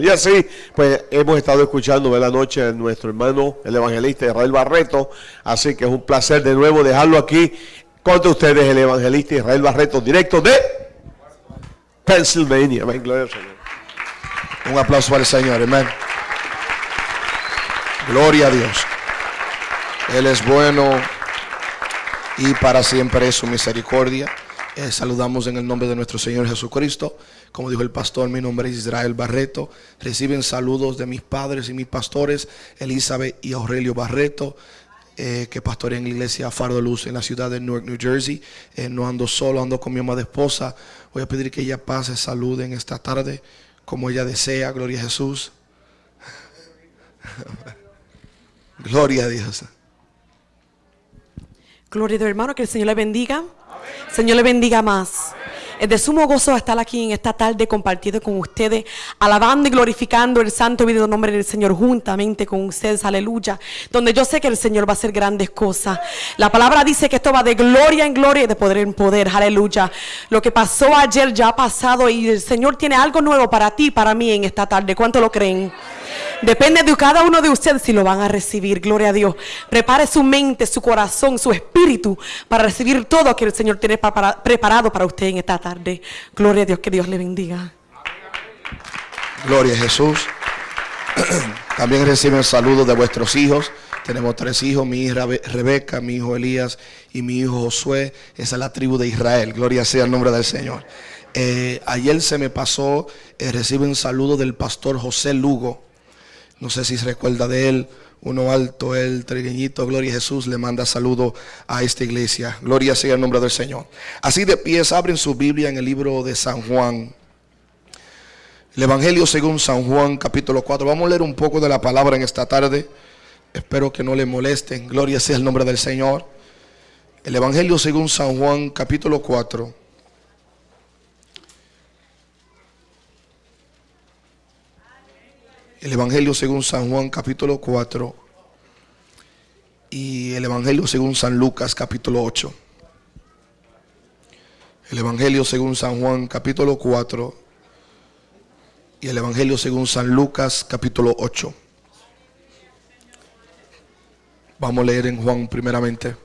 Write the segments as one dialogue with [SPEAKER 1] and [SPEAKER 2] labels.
[SPEAKER 1] Y así, pues hemos estado escuchando la noche a nuestro hermano, el evangelista Israel Barreto. Así que es un placer de nuevo dejarlo aquí contra ustedes, el evangelista Israel Barreto, directo de Pennsylvania.
[SPEAKER 2] Un aplauso al Señor, amén. Gloria a Dios. Él es bueno y para siempre es su misericordia. Eh, saludamos en el nombre de nuestro Señor Jesucristo. Como dijo el pastor, mi nombre es Israel Barreto. Reciben saludos de mis padres y mis pastores, Elizabeth y Aurelio Barreto, eh, que pastorean la iglesia Faro de Luz en la ciudad de Newark, New Jersey. Eh, no ando solo, ando con mi amada esposa. Voy a pedir que ella pase salud en esta tarde, como ella desea. Gloria a Jesús. Gloria a Dios.
[SPEAKER 3] Gloria a Dios, hermano, que el Señor le bendiga. Señor le bendiga más. Es de sumo gozo estar aquí en esta tarde compartido con ustedes, alabando y glorificando el santo y vida nombre del Señor juntamente con ustedes, aleluya. Donde yo sé que el Señor va a hacer grandes cosas. La palabra dice que esto va de gloria en gloria y de poder en poder, aleluya. Lo que pasó ayer ya ha pasado y el Señor tiene algo nuevo para ti, para mí en esta tarde. ¿Cuánto lo creen? Depende de cada uno de ustedes si lo van a recibir. Gloria a Dios. Prepare su mente, su corazón, su espíritu para recibir todo que el Señor tiene preparado para usted en esta tarde. Gloria a Dios, que Dios le bendiga.
[SPEAKER 2] Gloria a Jesús. También reciben saludos de vuestros hijos. Tenemos tres hijos, mi hija Rebeca, mi hijo Elías y mi hijo Josué. Esa es la tribu de Israel. Gloria sea el nombre del Señor. Eh, ayer se me pasó, eh, reciben saludos del pastor José Lugo. No sé si se recuerda de él. Uno alto, el trigueñito, Gloria a Jesús, le manda saludo a esta iglesia. Gloria sea el nombre del Señor. Así de pies, abren su Biblia en el libro de San Juan. El Evangelio según San Juan, capítulo 4. Vamos a leer un poco de la palabra en esta tarde. Espero que no le molesten. Gloria sea el nombre del Señor. El Evangelio según San Juan, capítulo 4. El Evangelio según San Juan capítulo 4 y el Evangelio según San Lucas capítulo 8. El Evangelio según San Juan capítulo 4 y el Evangelio según San Lucas capítulo 8. Vamos a leer en Juan primeramente.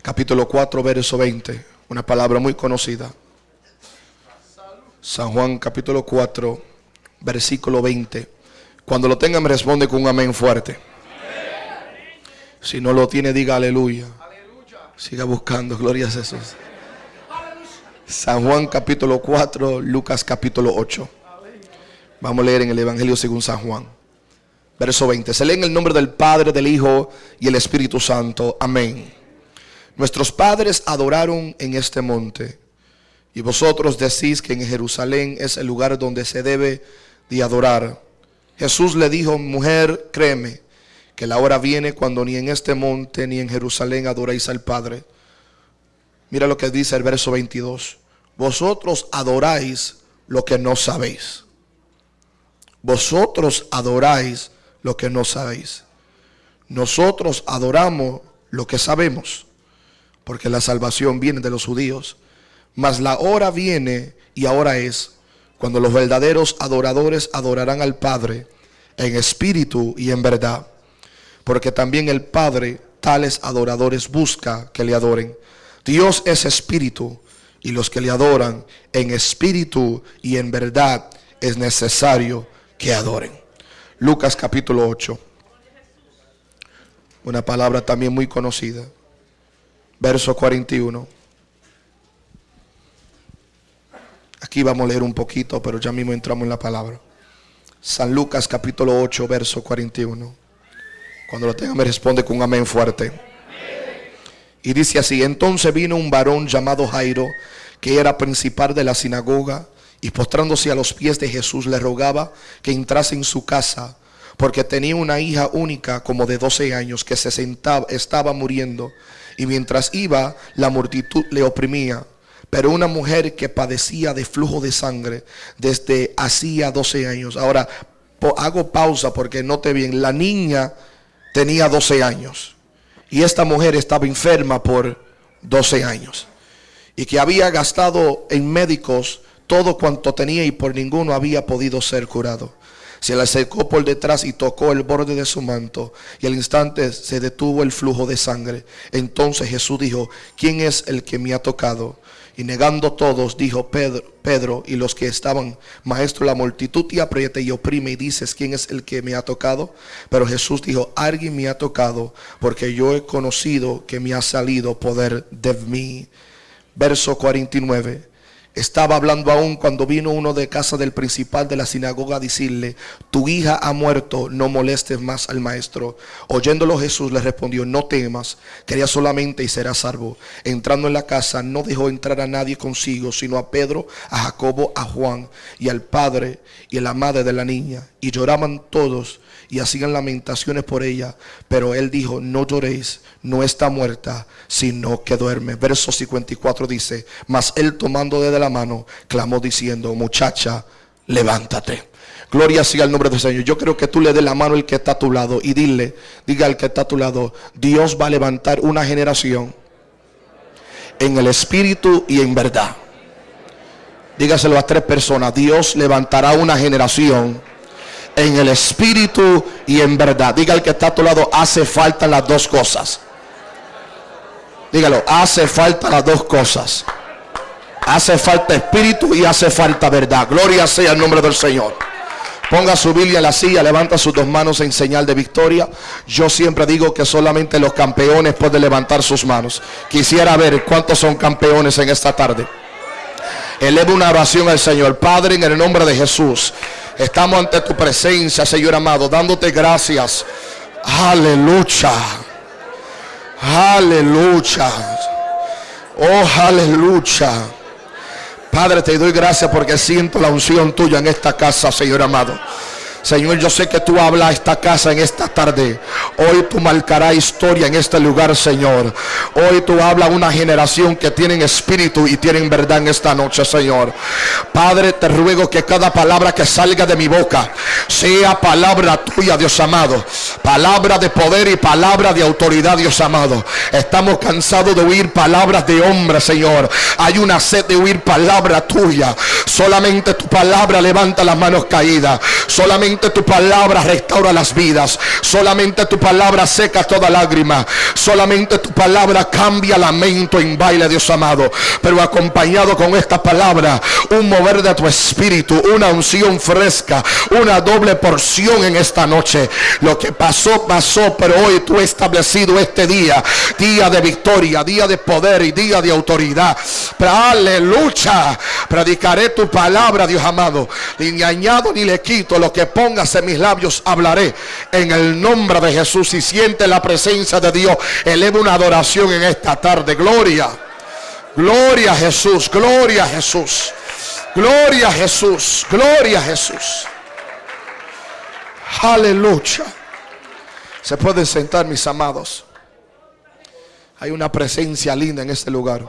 [SPEAKER 2] Capítulo 4, verso 20. Una palabra muy conocida. San Juan capítulo 4 versículo 20. Cuando lo tenga me responde con un amén fuerte. Si no lo tiene, diga aleluya. Siga buscando, gloria a Jesús. San Juan capítulo 4, Lucas capítulo 8. Vamos a leer en el Evangelio según San Juan. Verso 20. Se lee en el nombre del Padre, del Hijo y el Espíritu Santo. Amén. Nuestros padres adoraron en este monte. Y vosotros decís que en Jerusalén es el lugar donde se debe adorar. Jesús le dijo, mujer, créeme, que la hora viene cuando ni en este monte ni en Jerusalén adoréis al Padre. Mira lo que dice el verso 22. Vosotros adoráis lo que no sabéis. Vosotros adoráis lo que no sabéis. Nosotros adoramos lo que sabemos, porque la salvación viene de los judíos. Mas la hora viene y ahora es cuando los verdaderos adoradores adorarán al Padre en espíritu y en verdad. Porque también el Padre tales adoradores busca que le adoren. Dios es espíritu y los que le adoran en espíritu y en verdad es necesario que adoren. Lucas capítulo 8. Una palabra también muy conocida. Verso 41. Aquí vamos a leer un poquito, pero ya mismo entramos en la palabra. San Lucas capítulo 8, verso 41. Cuando lo tenga me responde con un amén fuerte. Y dice así, entonces vino un varón llamado Jairo, que era principal de la sinagoga, y postrándose a los pies de Jesús le rogaba que entrase en su casa, porque tenía una hija única como de 12 años que se sentaba, estaba muriendo, y mientras iba la multitud le oprimía. Pero una mujer que padecía de flujo de sangre desde hacía 12 años. Ahora, hago pausa porque note bien, la niña tenía 12 años y esta mujer estaba enferma por 12 años y que había gastado en médicos todo cuanto tenía y por ninguno había podido ser curado. Se le acercó por detrás y tocó el borde de su manto y al instante se detuvo el flujo de sangre. Entonces Jesús dijo, ¿quién es el que me ha tocado? Y negando todos, dijo Pedro, Pedro y los que estaban, maestro, la multitud te aprieta y oprime y dices, ¿quién es el que me ha tocado? Pero Jesús dijo, alguien me ha tocado porque yo he conocido que me ha salido poder de mí. Verso 49. Estaba hablando aún cuando vino uno de casa del principal de la sinagoga a decirle, tu hija ha muerto, no molestes más al maestro. Oyéndolo Jesús le respondió, no temas, quería solamente y serás salvo. Entrando en la casa, no dejó entrar a nadie consigo, sino a Pedro, a Jacobo, a Juan y al padre y a la madre de la niña. Y lloraban todos y hacían lamentaciones por ella. Pero él dijo, no lloréis, no está muerta, sino que duerme. Verso 54 dice, mas él tomando de la mano, clamó diciendo, muchacha, levántate. Gloria sea el nombre del Señor. Yo creo que tú le des la mano al que está a tu lado y dile, diga al que está a tu lado, Dios va a levantar una generación en el espíritu y en verdad. Dígaselo a tres personas, Dios levantará una generación en el espíritu y en verdad. Diga al que está a tu lado, hace falta las dos cosas. Dígalo, hace falta las dos cosas. Hace falta espíritu y hace falta verdad. Gloria sea el nombre del Señor. Ponga su Biblia en la silla, levanta sus dos manos en señal de victoria. Yo siempre digo que solamente los campeones pueden levantar sus manos. Quisiera ver cuántos son campeones en esta tarde. Eleva una oración al Señor. Padre, en el nombre de Jesús. Estamos ante tu presencia, Señor amado, dándote gracias. Aleluya. Aleluya. Oh, aleluya. Padre, te doy gracias porque siento la unción tuya en esta casa, Señor amado. Señor, yo sé que tú hablas a esta casa en esta tarde. Hoy tú marcarás historia en este lugar, Señor. Hoy tú hablas a una generación que tienen espíritu y tienen verdad en esta noche, Señor. Padre, te ruego que cada palabra que salga de mi boca sea palabra tuya, Dios amado. Palabra de poder y palabra de autoridad, Dios amado. Estamos cansados de oír palabras de hombres, Señor. Hay una sed de oír palabra tuya. Solamente tu palabra levanta las manos caídas. Solamente tu palabra restaura las vidas. Solamente tu palabra seca toda lágrima. Solamente tu palabra cambia lamento en baile, Dios amado. Pero acompañado con esta palabra, un mover de tu espíritu, una unción fresca, una doble porción en esta noche. Lo que pasó, pasó, pero hoy tú has establecido este día, día de victoria, día de poder y día de autoridad. Aleluya. Predicaré tu palabra, Dios amado. Ni añado ni le quito lo que póngase mis labios, hablaré en el nombre de Jesús. Y siente la presencia de Dios, eleva una adoración en esta tarde. Gloria, gloria a Jesús, gloria a Jesús, gloria a Jesús, gloria a Jesús. Aleluya. Se pueden sentar, mis amados. Hay una presencia linda en este lugar.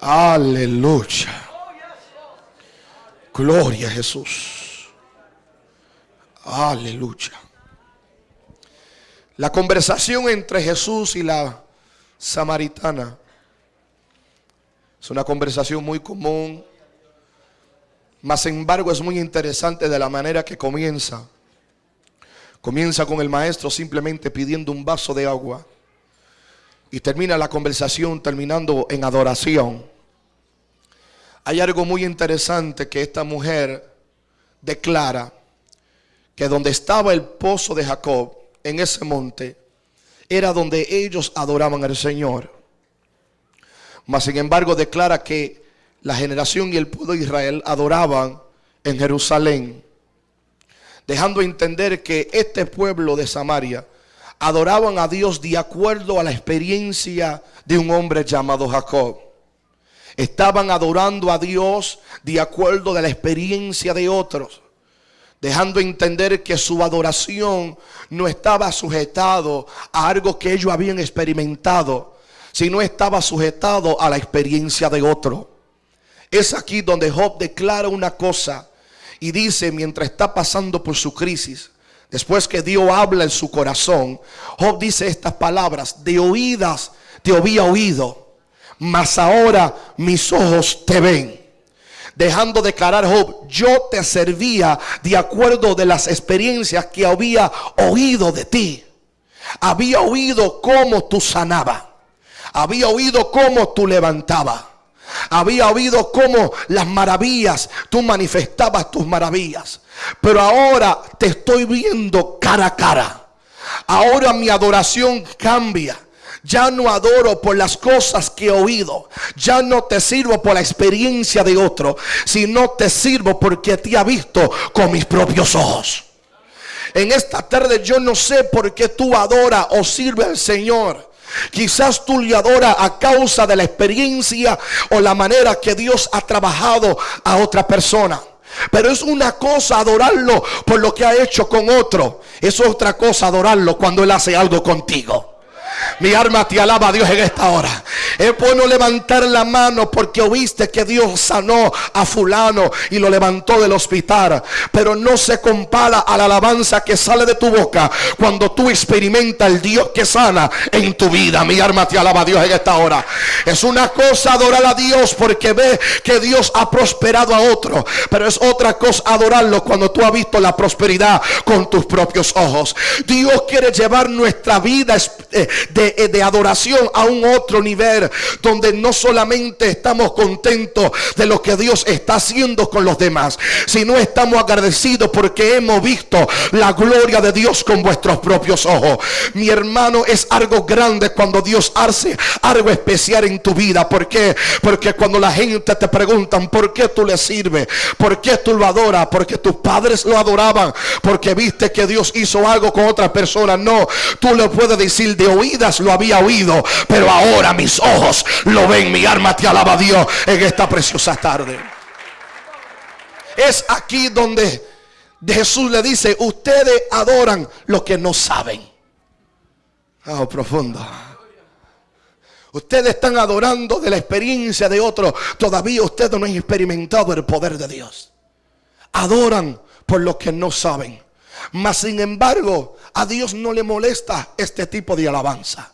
[SPEAKER 2] Aleluya. Gloria a Jesús. Aleluya. La conversación entre Jesús y la samaritana es una conversación muy común, mas sin embargo es muy interesante de la manera que comienza. Comienza con el maestro simplemente pidiendo un vaso de agua y termina la conversación terminando en adoración. Hay algo muy interesante que esta mujer declara que donde estaba el pozo de Jacob, en ese monte, era donde ellos adoraban al Señor. Mas sin embargo declara que la generación y el pueblo de Israel adoraban en Jerusalén, dejando entender que este pueblo de Samaria adoraban a Dios de acuerdo a la experiencia de un hombre llamado Jacob. Estaban adorando a Dios de acuerdo a la experiencia de otros dejando entender que su adoración no estaba sujetado a algo que ellos habían experimentado, sino estaba sujetado a la experiencia de otro. Es aquí donde Job declara una cosa y dice mientras está pasando por su crisis, después que Dios habla en su corazón, Job dice estas palabras, de oídas te había oído, mas ahora mis ojos te ven. Dejando de declarar Job, yo te servía de acuerdo de las experiencias que había oído de ti. Había oído cómo tú sanabas. Había oído cómo tú levantabas. Había oído cómo las maravillas, tú manifestabas tus maravillas. Pero ahora te estoy viendo cara a cara. Ahora mi adoración cambia. Ya no adoro por las cosas que he oído. Ya no te sirvo por la experiencia de otro. Sino te sirvo porque te ha visto con mis propios ojos. En esta tarde yo no sé por qué tú adoras o sirve al Señor. Quizás tú le adoras a causa de la experiencia o la manera que Dios ha trabajado a otra persona. Pero es una cosa adorarlo por lo que ha hecho con otro. Es otra cosa adorarlo cuando Él hace algo contigo. Mi alma te alaba a Dios en esta hora. Es bueno levantar la mano porque oíste que Dios sanó a fulano y lo levantó del hospital. Pero no se compara a la alabanza que sale de tu boca cuando tú experimentas el Dios que sana en tu vida. Mi alma te alaba a Dios en esta hora. Es una cosa adorar a Dios porque ve que Dios ha prosperado a otro. Pero es otra cosa adorarlo cuando tú has visto la prosperidad con tus propios ojos. Dios quiere llevar nuestra vida eh, eh, de, adoración a un otro nivel donde no solamente estamos contentos de lo que Dios está haciendo con los demás, sino estamos agradecidos porque hemos visto la gloria de Dios con vuestros propios ojos. Mi hermano, es algo grande cuando Dios hace algo especial en tu vida. ¿Por qué? Porque cuando la gente te preguntan por qué tú le sirves, por qué tú lo adoras, porque tus padres lo adoraban, porque viste que Dios hizo algo con otra persona. No, tú le puedes decir de lo había oído, pero ahora mis ojos lo ven. Mi alma te alaba a Dios en esta preciosa tarde. Es aquí donde Jesús le dice, ustedes adoran lo que no saben. Oh, profundo. Ustedes están adorando de la experiencia de otros. Todavía ustedes no han experimentado el poder de Dios. Adoran por lo que no saben. Mas sin embargo, a Dios no le molesta este tipo de alabanza.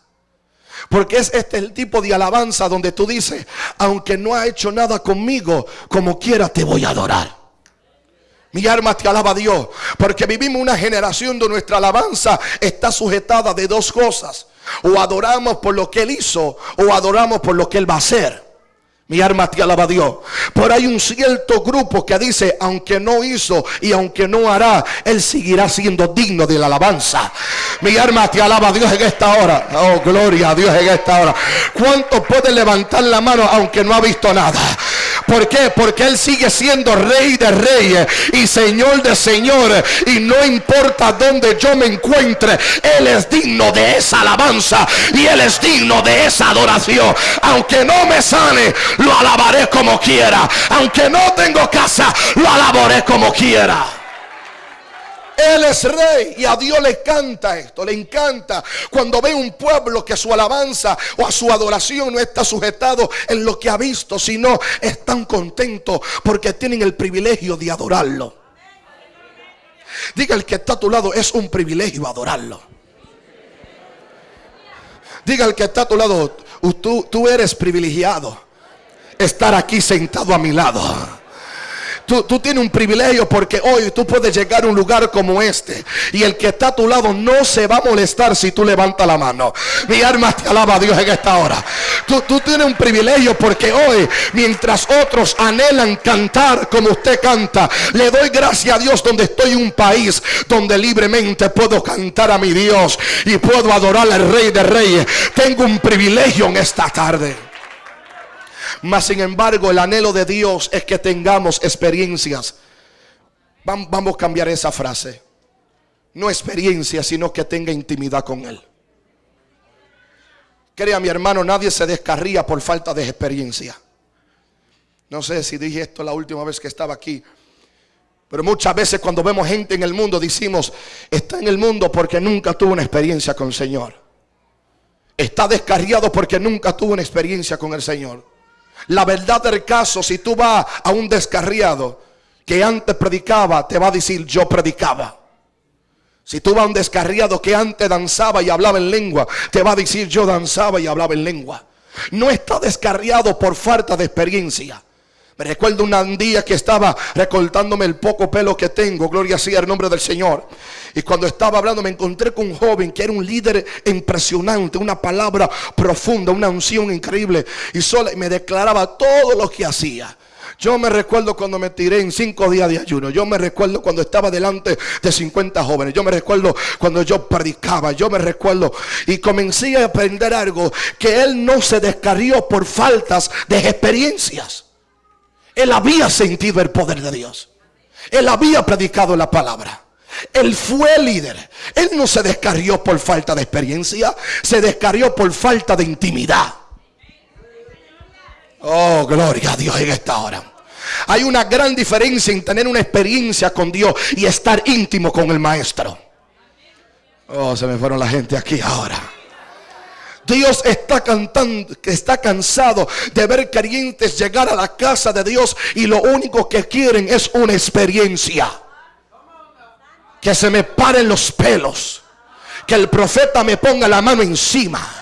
[SPEAKER 2] Porque es este el tipo de alabanza donde tú dices, aunque no ha hecho nada conmigo, como quiera te voy a adorar. Mi alma te alaba a Dios, porque vivimos una generación donde nuestra alabanza está sujetada de dos cosas. O adoramos por lo que Él hizo, o adoramos por lo que Él va a hacer. Mi alma te alaba Dios. Pero hay un cierto grupo que dice, aunque no hizo y aunque no hará, Él seguirá siendo digno de la alabanza. Mi alma te alaba Dios en esta hora. Oh, gloria a Dios en esta hora. ¿Cuánto puede levantar la mano aunque no ha visto nada? ¿Por qué? Porque Él sigue siendo rey de reyes y señor de señores. Y no importa dónde yo me encuentre, Él es digno de esa alabanza y Él es digno de esa adoración. Aunque no me sane, lo alabaré como quiera. Aunque no tengo casa, lo alabaré como quiera. Él es rey y a Dios le encanta esto, le encanta cuando ve un pueblo que su alabanza o a su adoración no está sujetado en lo que ha visto, sino están contentos porque tienen el privilegio de adorarlo. Diga el que está a tu lado, es un privilegio adorarlo. Diga el que está a tu lado, tú, tú eres privilegiado estar aquí sentado a mi lado. Tú, tienes un privilegio porque hoy tú puedes llegar a un lugar como este. Y el que está a tu lado no se va a molestar si tú levantas la mano. Mi alma te alaba a Dios en esta hora. Tú, tú tienes un privilegio porque hoy, mientras otros anhelan cantar como usted canta, le doy gracias a Dios donde estoy en un país donde libremente puedo cantar a mi Dios y puedo adorar al Rey de Reyes. Tengo un privilegio en esta tarde. Mas sin embargo, el anhelo de Dios es que tengamos experiencias. Vamos a cambiar esa frase. No experiencia, sino que tenga intimidad con Él. Crea mi hermano, nadie se descarría por falta de experiencia. No sé si dije esto la última vez que estaba aquí. Pero muchas veces cuando vemos gente en el mundo decimos, está en el mundo porque nunca tuvo una experiencia con el Señor. Está descarriado porque nunca tuvo una experiencia con el Señor. La verdad del caso, si tú vas a un descarriado que antes predicaba, te va a decir yo predicaba. Si tú vas a un descarriado que antes danzaba y hablaba en lengua, te va a decir yo danzaba y hablaba en lengua. No está descarriado por falta de experiencia. Me recuerdo un día que estaba recortándome el poco pelo que tengo, gloria sea el nombre del Señor. Y cuando estaba hablando me encontré con un joven que era un líder impresionante, una palabra profunda, una unción increíble. Y solo me declaraba todo lo que hacía. Yo me recuerdo cuando me tiré en cinco días de ayuno. Yo me recuerdo cuando estaba delante de 50 jóvenes. Yo me recuerdo cuando yo predicaba. Yo me recuerdo y comencé a aprender algo que él no se descarrió por faltas de experiencias. Él había sentido el poder de Dios. Él había predicado la palabra. Él fue líder. Él no se descarrió por falta de experiencia. Se descarrió por falta de intimidad. Oh, gloria a Dios en esta hora. Hay una gran diferencia en tener una experiencia con Dios y estar íntimo con el maestro. Oh, se me fueron la gente aquí ahora. Dios está cantando, está cansado de ver creyentes llegar a la casa de Dios y lo único que quieren es una experiencia. Que se me paren los pelos. Que el profeta me ponga la mano encima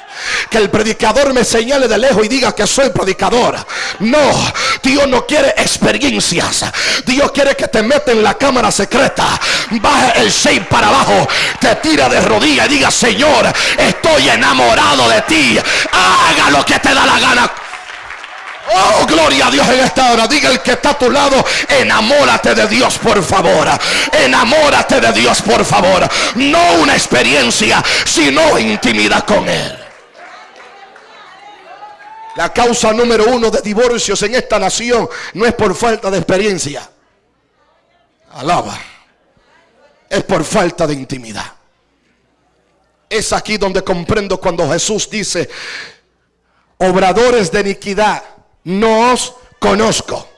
[SPEAKER 2] que el predicador me señale de lejos y diga que soy predicador. No, Dios no quiere experiencias. Dios quiere que te meta en la cámara secreta, baje el shape para abajo, te tira de rodillas y diga, Señor, estoy enamorado de ti. Haga lo que te da la gana. Oh, gloria a Dios en esta hora. Diga el que está a tu lado, enamórate de Dios, por favor. Enamórate de Dios, por favor. No una experiencia, sino intimidad con Él. La causa número uno de divorcios en esta nación no es por falta de experiencia. Alaba. Es por falta de intimidad. Es aquí donde comprendo cuando Jesús dice, obradores de iniquidad, no os conozco.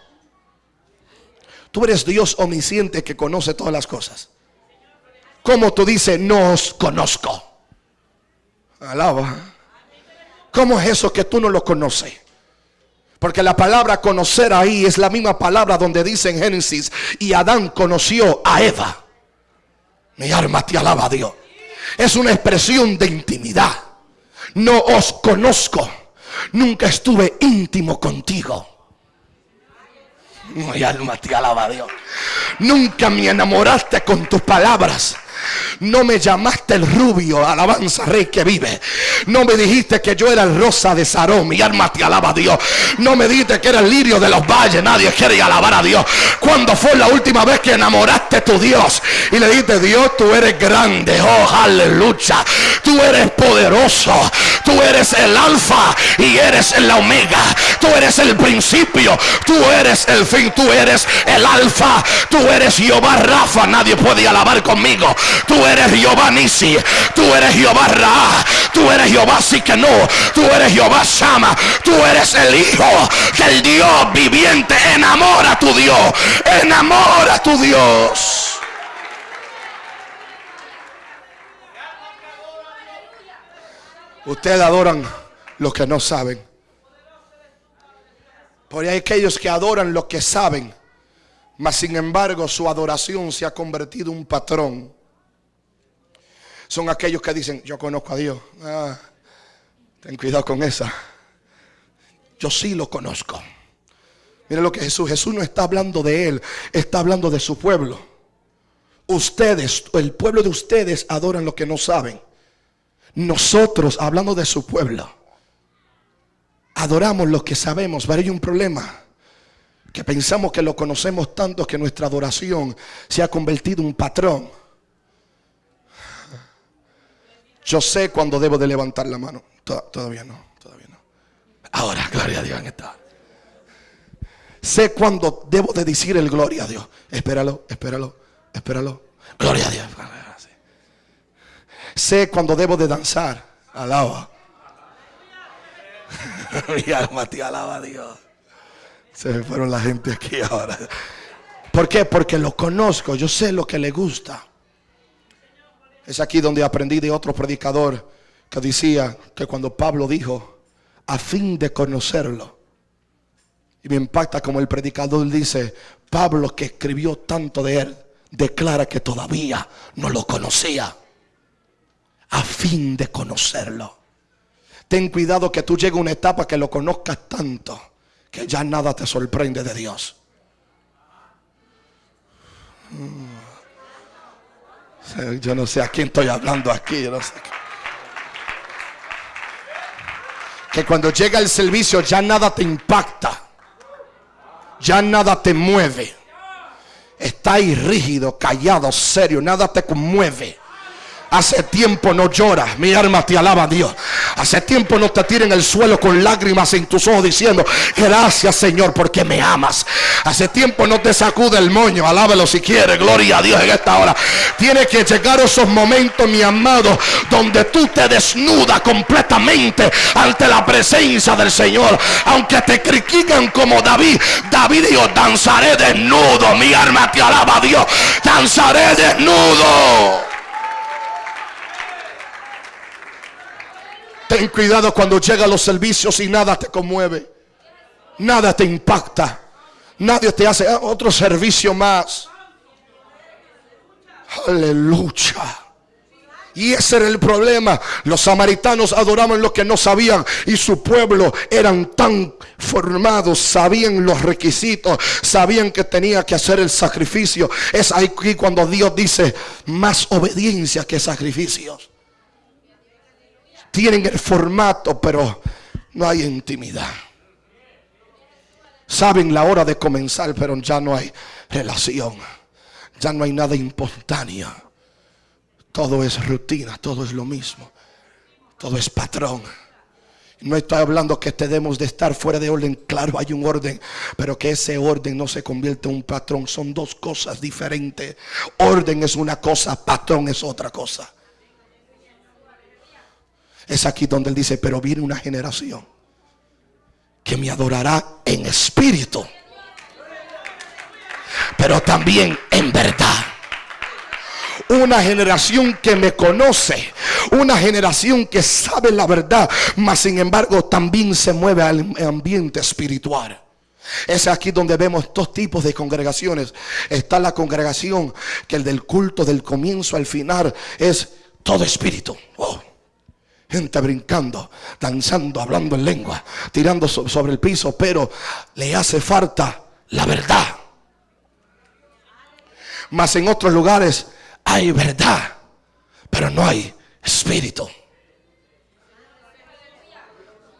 [SPEAKER 2] Tú eres Dios omnisciente que conoce todas las cosas. ¿Cómo tú dices, no os conozco? Alaba. ¿Cómo es eso que tú no lo conoces? Porque la palabra conocer ahí es la misma palabra donde dice en Génesis, y Adán conoció a Eva. Mi alma te alaba a Dios. Es una expresión de intimidad. No os conozco. Nunca estuve íntimo contigo. Mi alma te alaba a Dios. Nunca me enamoraste con tus palabras. No me llamaste el rubio, alabanza rey que vive. No me dijiste que yo era el rosa de Sarón. Mi alma te alaba a Dios. No me dijiste que era el lirio de los valles. Nadie quiere alabar a Dios. Cuando fue la última vez que enamoraste a tu Dios y le dijiste, Dios, tú eres grande. Oh, aleluya. Tú eres poderoso. Tú eres el alfa y eres el omega. Tú eres el principio. Tú eres el fin. Tú eres el alfa. Tú eres Jehová Rafa. Nadie puede alabar conmigo. Tú eres Jehová Nisi. Tú eres Jehová Ra. Tú eres Jehová no. Tú eres Jehová Shama. Tú eres el Hijo del Dios viviente. Enamora a tu Dios. Enamora a tu Dios. Ustedes adoran lo que no saben. Porque hay aquellos que adoran lo que saben. Mas sin embargo su adoración se ha convertido en un patrón son aquellos que dicen, yo conozco a Dios. Ah, ten cuidado con esa. Yo sí lo conozco. Miren lo que Jesús, Jesús no está hablando de él, está hablando de su pueblo. Ustedes, el pueblo de ustedes adoran lo que no saben. Nosotros, hablando de su pueblo, adoramos lo que sabemos. Pero hay un problema. Que pensamos que lo conocemos tanto que nuestra adoración se ha convertido en un patrón. Yo sé cuando debo de levantar la mano. Todavía no, todavía no. Ahora, gloria a Dios en esta. Sé cuando debo de decir el gloria a Dios. Espéralo, espéralo, espéralo. Gloria a Dios. Sé cuando debo de danzar. Alaba. Mi alma te alaba a Dios. Se me fueron la gente aquí ahora. ¿Por qué? Porque lo conozco. Yo sé lo que le gusta. Es aquí donde aprendí de otro predicador que decía que cuando Pablo dijo, a fin de conocerlo, y me impacta como el predicador dice, Pablo que escribió tanto de él, declara que todavía no lo conocía, a fin de conocerlo. Ten cuidado que tú llegues a una etapa que lo conozcas tanto, que ya nada te sorprende de Dios. Yo no sé a quién estoy hablando aquí. Que cuando llega el servicio ya nada te impacta. Ya nada te mueve. Está ahí rígido, callado, serio. Nada te conmueve. Hace tiempo no lloras. Mi alma te alaba a Dios. Hace tiempo no te tiras en el suelo con lágrimas en tus ojos diciendo, gracias Señor porque me amas. Hace tiempo no te sacude el moño. Alábalo si quiere. Gloria a Dios en esta hora. Tiene que llegar esos momentos, mi amado, donde tú te desnudas completamente ante la presencia del Señor. Aunque te critican como David. David dijo, danzaré desnudo. Mi alma te alaba a Dios. Danzaré desnudo. Ten cuidado cuando llegan los servicios y nada te conmueve. Nada te impacta. Nadie te hace otro servicio más. Aleluya. Y ese era el problema. Los samaritanos adoraban lo que no sabían. Y su pueblo eran tan formados. Sabían los requisitos. Sabían que tenía que hacer el sacrificio. Es aquí cuando Dios dice más obediencia que sacrificios tienen el formato, pero no hay intimidad. Saben la hora de comenzar, pero ya no hay relación. Ya no hay nada espontáneo. Todo es rutina, todo es lo mismo. Todo es patrón. No estoy hablando que tenemos de estar fuera de orden. Claro, hay un orden, pero que ese orden no se convierte en un patrón. Son dos cosas diferentes. Orden es una cosa, patrón es otra cosa. Es aquí donde él dice, pero viene una generación que me adorará en espíritu, pero también en verdad. Una generación que me conoce, una generación que sabe la verdad, mas sin embargo también se mueve al ambiente espiritual. Es aquí donde vemos dos tipos de congregaciones. Está la congregación que el del culto del comienzo al final es todo espíritu. Oh gente brincando, danzando, hablando en lengua, tirando sobre el piso, pero le hace falta la verdad. Mas en otros lugares hay verdad, pero no hay espíritu.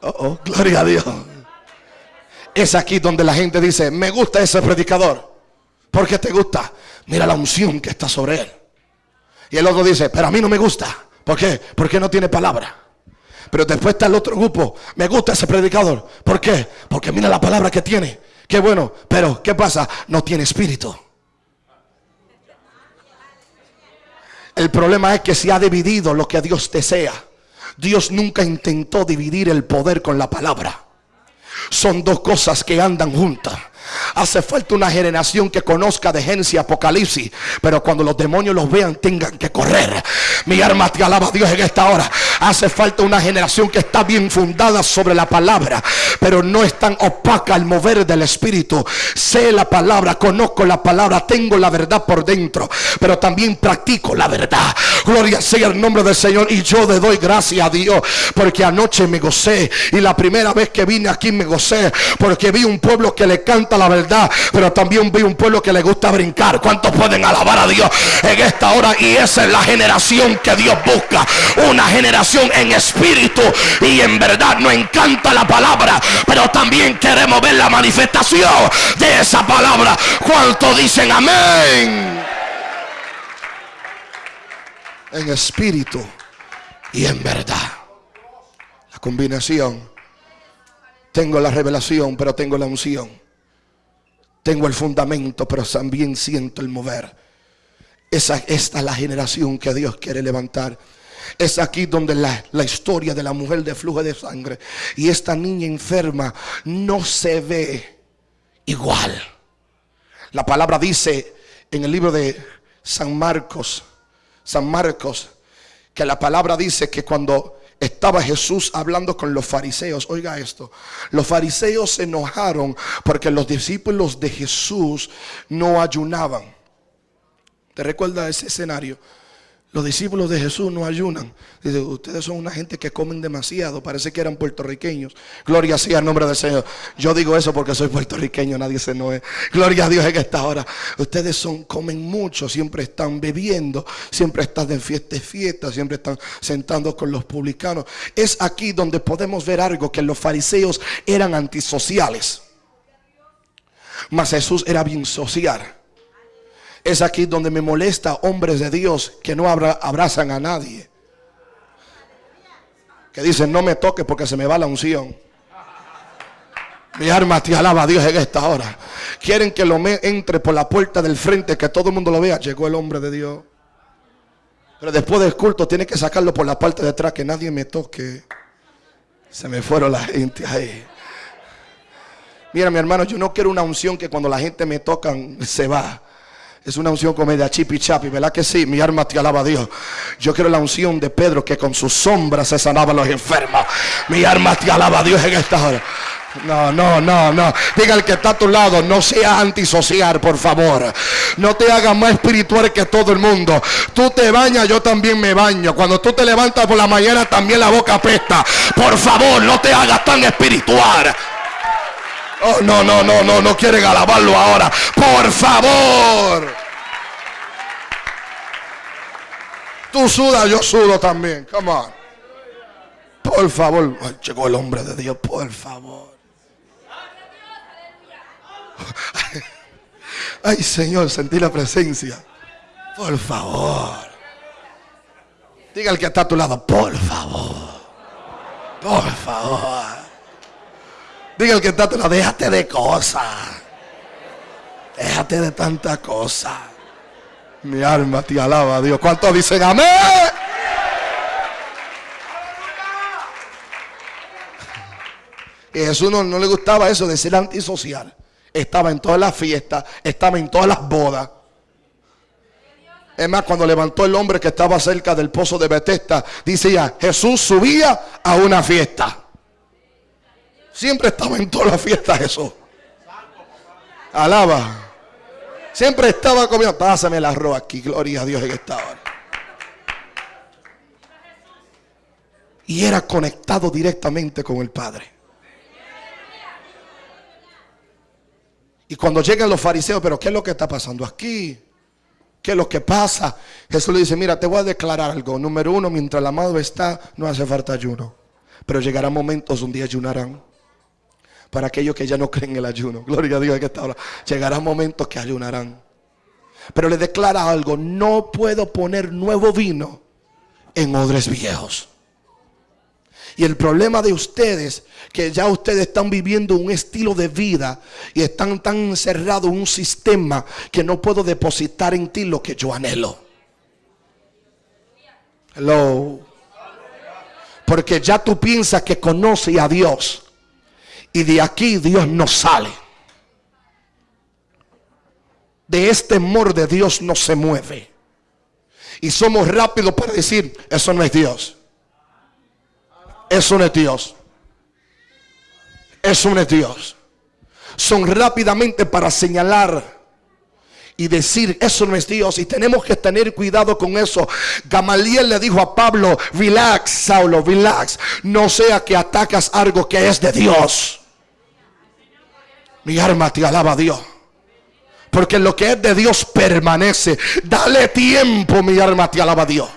[SPEAKER 2] Oh, oh, gloria a Dios. Es aquí donde la gente dice, me gusta ese predicador. ¿Por qué te gusta? Mira la unción que está sobre él. Y el otro dice, pero a mí no me gusta. ¿Por qué? Porque no tiene palabra. Pero después está el otro grupo. Me gusta ese predicador. ¿Por qué? Porque mira la palabra que tiene. Qué bueno. Pero, ¿qué pasa? No tiene espíritu. El problema es que se ha dividido lo que Dios desea. Dios nunca intentó dividir el poder con la palabra. Son dos cosas que andan juntas. Hace falta una generación que conozca de Génesis Apocalipsis. Pero cuando los demonios los vean, tengan que correr. Mi alma te alaba a Dios en esta hora. Hace falta una generación que está bien fundada sobre la palabra. Pero no es tan opaca al mover del Espíritu. Sé la palabra, conozco la palabra, tengo la verdad por dentro. Pero también practico la verdad. Gloria sea el nombre del Señor. Y yo le doy gracias a Dios. Porque anoche me gocé. Y la primera vez que vine aquí me gocé. Porque vi un pueblo que le canta la verdad, pero también vi un pueblo que le gusta brincar. ¿Cuántos pueden alabar a Dios en esta hora? Y esa es la generación que Dios busca. Una generación en espíritu y en verdad. Nos encanta la palabra, pero también queremos ver la manifestación de esa palabra. ¿Cuántos dicen amén? En espíritu y en verdad. La combinación. Tengo la revelación, pero tengo la unción. Tengo el fundamento, pero también siento el mover. Esta es la generación que Dios quiere levantar. Es aquí donde la, la, historia de la mujer de flujo de sangre y esta niña enferma no se ve igual. La palabra dice en el libro de San Marcos, San Marcos, que la palabra dice que cuando estaba Jesús hablando con los fariseos. Oiga esto, los fariseos se enojaron porque los discípulos de Jesús no ayunaban. ¿Te recuerda ese escenario? Los discípulos de Jesús no ayunan. Dice, ustedes son una gente que comen demasiado. Parece que eran puertorriqueños. Gloria sea al nombre del Señor. Yo digo eso porque soy puertorriqueño, nadie se no es. Gloria a Dios en esta hora. Ustedes son, comen mucho, siempre están bebiendo, siempre están en fiesta y fiesta, siempre están sentando con los publicanos. Es aquí donde podemos ver algo que los fariseos eran antisociales. Mas Jesús era bien social. Es aquí donde me molesta hombres de Dios que no abrazan a nadie. Que dicen, no me toques porque se me va la unción. Mi alma te alaba a Dios en esta hora. Quieren que lo me entre por la puerta del frente, que todo el mundo lo vea. Llegó el hombre de Dios. Pero después del culto tiene que sacarlo por la parte de atrás, que nadie me toque. Se me fueron la gente ahí. Mira, mi hermano, yo no quiero una unción que cuando la gente me tocan se va. Es una unción como de chipi chapi, ¿verdad que sí? Mi alma te alaba a Dios. Yo quiero la unción de Pedro que con sus sombras se sanaban los enfermos. Mi alma te alaba a Dios en esta hora. No, no, no, no. Diga el que está a tu lado, no sea antisocial, por favor. No te hagas más espiritual que todo el mundo. Tú te bañas, yo también me baño. Cuando tú te levantas por la mañana, también la boca apesta. Por favor, no te hagas tan espiritual. Oh, no, no, no, no, no quieren alabarlo ahora. Por favor. Tú sudas, yo sudo también. Come on. Por favor. llegó el hombre de Dios, por favor. Ay, Señor, sentí la presencia. Por favor. Diga el que está a tu lado, por favor. Por favor. Diga el que está atrás, déjate de cosas. Déjate de tanta cosa. Mi alma te alaba a Dios. ¿Cuántos dicen amén? Y Jesús no, no, le gustaba eso de ser antisocial. Estaba en todas las fiestas, estaba en todas las bodas. Es más, cuando levantó el hombre que estaba cerca del pozo de Betesda, dice ya, Jesús subía a una fiesta. Siempre estaba en todas las fiestas eso. Alaba. Siempre estaba comiendo. Pásame el arroz aquí. Gloria a Dios en esta hora. Y era conectado directamente con el Padre. Y cuando llegan los fariseos, pero ¿qué es lo que está pasando aquí? ¿Qué es lo que pasa? Jesús le dice, mira, te voy a declarar algo. Número uno, mientras el amado está, no hace falta ayuno. Pero llegarán momentos donde ayunarán para aquellos que ya no creen en el ayuno. Gloria a Dios que esta hora. Llegarán momentos que ayunarán. Pero le declara algo, no puedo poner nuevo vino en odres viejos. Y el problema de ustedes, que ya ustedes están viviendo un estilo de vida y están tan encerrados en un sistema que no puedo depositar en ti lo que yo anhelo. Hello. Porque ya tú piensas que conoces a Dios. Y de aquí Dios no sale. De este amor de Dios no se mueve. Y somos rápidos para decir, eso no es Dios. Eso no es Dios. Eso no es Dios. Son rápidamente para señalar y decir, eso no es Dios. Y tenemos que tener cuidado con eso. Gamaliel le dijo a Pablo, relax, Saulo, relax. No sea que atacas algo que es de Dios. Mi alma te alaba a Dios. Porque lo que es de Dios permanece. Dale tiempo, mi alma te alaba a Dios.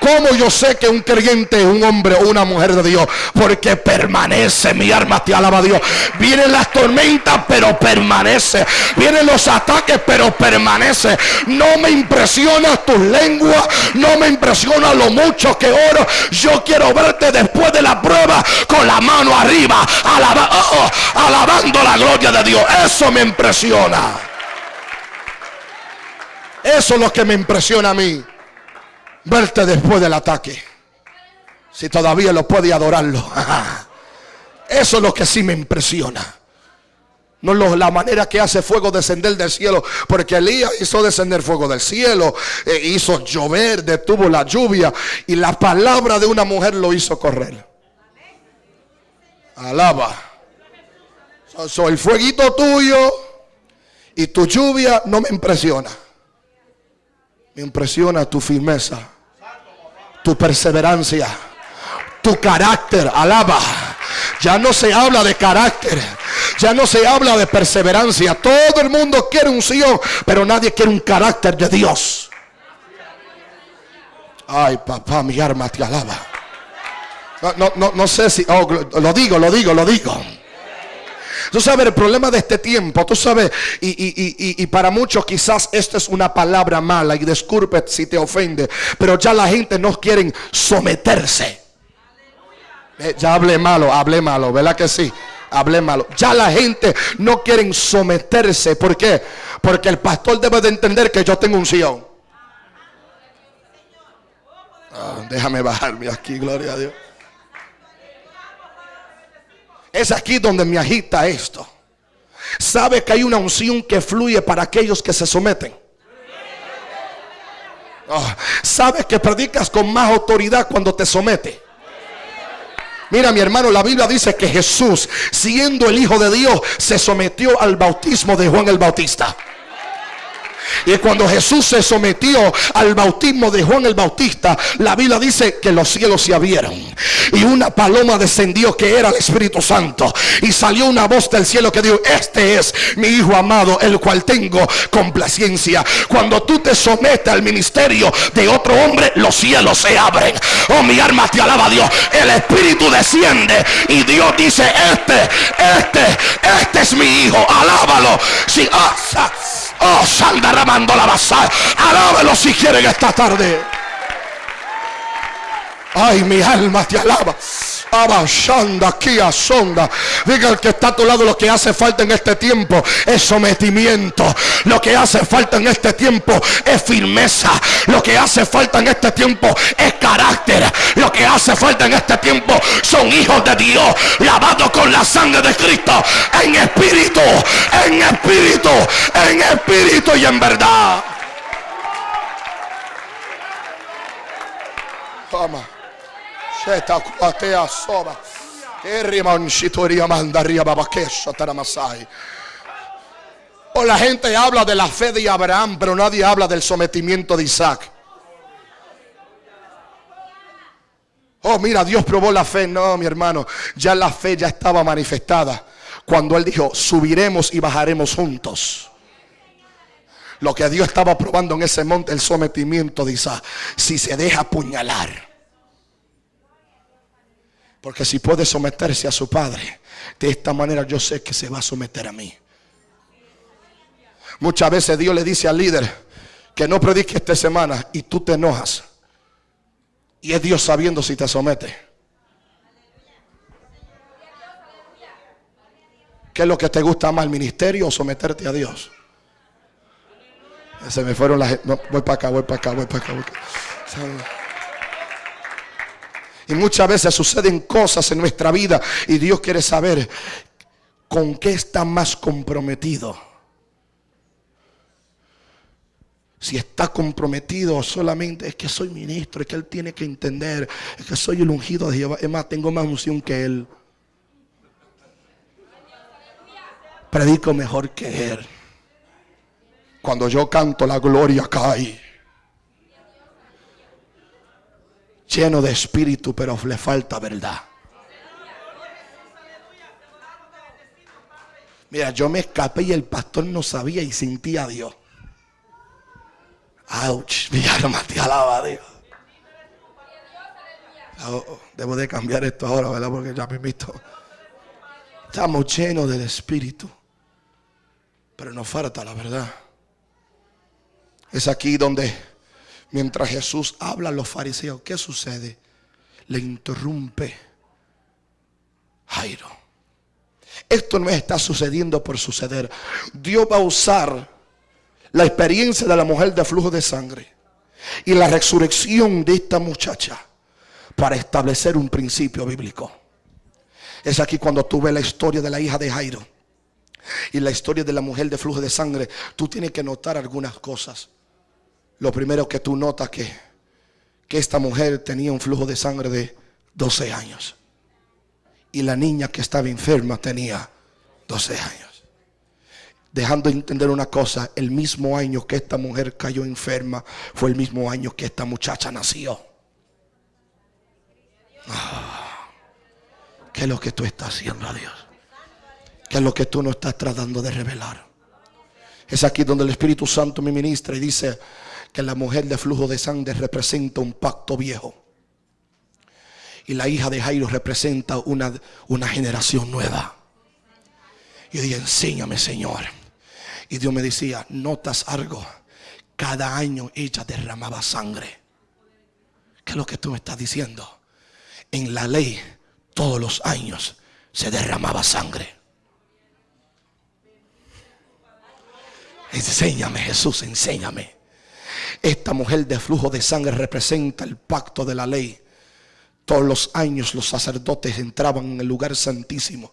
[SPEAKER 2] ¿Cómo yo sé que un creyente es un hombre o una mujer de Dios? Porque permanece, mi alma te alaba a Dios. Vienen las tormentas, pero permanece. Vienen los ataques, pero permanece. No me impresiona tus lenguas, no me impresiona lo mucho que oro. Yo quiero verte después de la prueba con la mano arriba, oh, oh, alabando la gloria de Dios. Eso me impresiona. Eso es lo que me impresiona a mí verte después del ataque. Si todavía lo puede adorarlo. Eso es lo que sí me impresiona. No la manera que hace fuego descender del cielo. Porque Elías hizo descender fuego del cielo. E hizo llover, detuvo la lluvia. Y la palabra de una mujer lo hizo correr. Alaba. Soy el fueguito tuyo. Y tu lluvia no me impresiona. Me impresiona tu firmeza tu perseverancia, tu carácter, alaba. Ya no se habla de carácter, ya no se habla de perseverancia. Todo el mundo quiere un Sion, pero nadie quiere un carácter de Dios. Ay, papá, mi arma te alaba. No, no, no, sé si, oh, lo digo, lo digo, lo digo. Tú sabes el problema de este tiempo, tú sabes, y, para muchos quizás esto es una palabra mala y disculpe si te ofende, pero ya la gente no quiere someterse. Eh, ya hablé malo, hablé malo, ¿verdad que sí? Hablé malo. Ya la gente no quiere someterse. ¿Por qué? Porque el pastor debe de entender que yo tengo un Sion. Ah, déjame bajarme aquí, gloria a Dios. Es aquí donde me agita esto. Sabe que hay una unción que fluye para aquellos que se someten. Oh, sabe que predicas con más autoridad cuando te somete. Mira mi hermano, la Biblia dice que Jesús, siendo el Hijo de Dios, se sometió al bautismo de Juan el Bautista. Y cuando Jesús se sometió al bautismo de Juan el Bautista, la Biblia dice que los cielos se abrieron. Y una paloma descendió que era el Espíritu Santo. Y salió una voz del cielo que dijo, este es mi Hijo amado, el cual tengo complacencia. Cuando tú te sometes al ministerio de otro hombre, los cielos se abren. Oh, mi alma te alaba Dios. El Espíritu desciende. Y Dios dice, este, este, este es mi Hijo. Alábalo. Si, oh, oh, sal derramando la basa. Alábalo si quieren esta tarde. Ay, mi alma te alaba. Abashanda, aquí sonda. Diga el que está a tu lado, lo que hace falta en este tiempo es sometimiento. Lo que hace falta en este tiempo es firmeza. Lo que hace falta en este tiempo es carácter. Lo que hace falta en este tiempo son hijos de Dios, lavados con la sangre de Cristo, en espíritu, en espíritu, en espíritu y en verdad. Toma. O la gente habla de la fe de Abraham, pero nadie habla del sometimiento de Isaac. Oh, mira, Dios probó la fe. No, mi hermano, ya la fe ya estaba manifestada. Cuando Él dijo, subiremos y bajaremos juntos. Lo que Dios estaba probando en ese monte, el sometimiento de Isaac. Si se deja apuñalar porque si puede someterse a su padre, de esta manera yo sé que se va a someter a mí. Muchas veces Dios le dice al líder que no predique esta semana y tú te enojas. Y es Dios sabiendo si te somete. ¿Qué es lo que te gusta más, el ministerio o someterte a Dios? Se me fueron las... Voy para acá, voy para acá, voy para acá. Voy para acá. Y muchas veces suceden cosas en nuestra vida y Dios quiere saber con qué está más comprometido. Si está comprometido solamente es que soy ministro, es que él tiene que entender, es que soy el ungido de Jehová. Es más, tengo más unción que él. Predico mejor que él. Cuando yo canto, la gloria cae. Lleno de espíritu, pero le falta verdad. Mira, yo me escapé y el pastor no sabía y sentía a Dios. Ouch, mi alma te alaba a Dios. Oh, oh, debo de cambiar esto ahora, ¿verdad? Porque ya me he visto. Estamos llenos del Espíritu. Pero nos falta la verdad. Es aquí donde Mientras Jesús habla a los fariseos, ¿qué sucede? Le interrumpe Jairo. Esto no está sucediendo por suceder. Dios va a usar la experiencia de la mujer de flujo de sangre y la resurrección de esta muchacha para establecer un principio bíblico. Es aquí cuando tú ves la historia de la hija de Jairo y la historia de la mujer de flujo de sangre, tú tienes que notar algunas cosas lo primero que tú notas que, que esta mujer tenía un flujo de sangre de 12 años. Y la niña que estaba enferma tenía 12 años. Dejando de entender una cosa, el mismo año que esta mujer cayó enferma fue el mismo año que esta muchacha nació. Ah, ¿Qué es lo que tú estás haciendo a Dios? ¿Qué es lo que tú no estás tratando de revelar? Es aquí donde el Espíritu Santo me ministra y dice que la mujer de flujo de sangre representa un pacto viejo. Y la hija de Jairo representa una, una generación nueva. Y yo dije, enséñame Señor. Y Dios me decía, notas algo. Cada año ella derramaba sangre. ¿Qué es lo que tú me estás diciendo? En la ley, todos los años se derramaba sangre. Enséñame Jesús, enséñame. Esta mujer de flujo de sangre representa el pacto de la ley. Todos los años los sacerdotes entraban en el lugar santísimo,